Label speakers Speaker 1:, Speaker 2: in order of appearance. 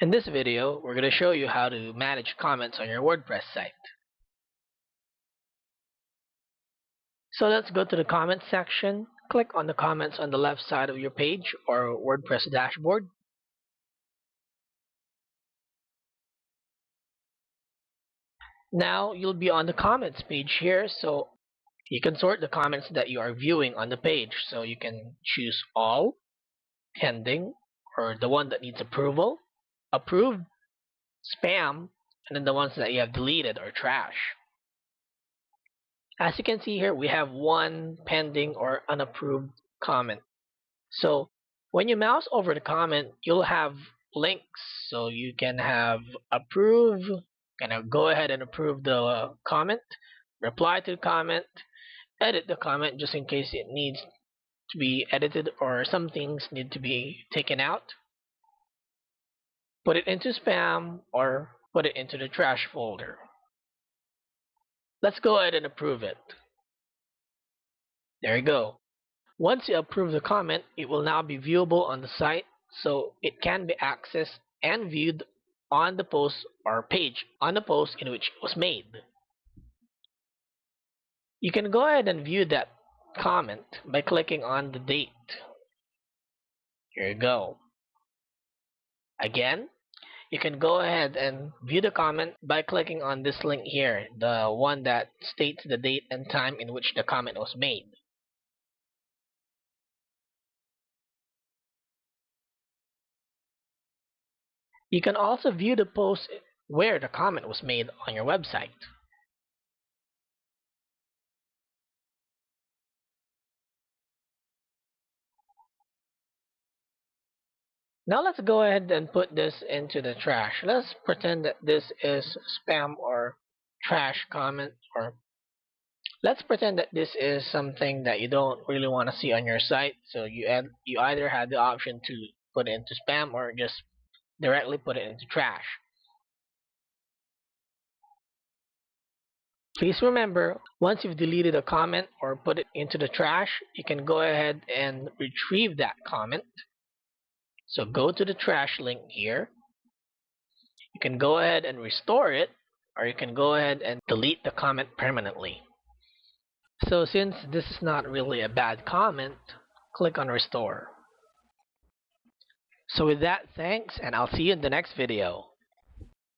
Speaker 1: In this video, we're going to show you how to manage comments on your WordPress site. So let's go to the comments section. Click on the comments on the left side of your page or WordPress dashboard. Now you'll be on the comments page here, so you can sort the comments that you are viewing on the page. So you can choose all, pending, or the one that needs approval, approved, spam, and then the ones that you have deleted or trash. As you can see here, we have one pending or unapproved comment. So when you mouse over the comment, you'll have links. So you can have approve, kind of go ahead and approve the uh, comment, reply to the comment, edit the comment just in case it needs to be edited or some things need to be taken out put it into spam or put it into the trash folder. Let's go ahead and approve it. There you go. Once you approve the comment, it will now be viewable on the site so it can be accessed and viewed on the post or page on the post in which it was made. You can go ahead and view that comment by clicking on the date. Here you go. Again, you can go ahead and view the comment by clicking on this link here, the one that states the date and time in which the comment was made. You can also view the post where the comment was made on your website. Now let's go ahead and put this into the trash. Let's pretend that this is spam or trash comment or let's pretend that this is something that you don't really want to see on your site. So you add, you either have the option to put it into spam or just directly put it into trash. Please remember, once you've deleted a comment or put it into the trash, you can go ahead and retrieve that comment so go to the trash link here. You can go ahead and restore it, or you can go ahead and delete the comment permanently. So since this is not really a bad comment, click on restore. So with that, thanks, and I'll see you in the next video.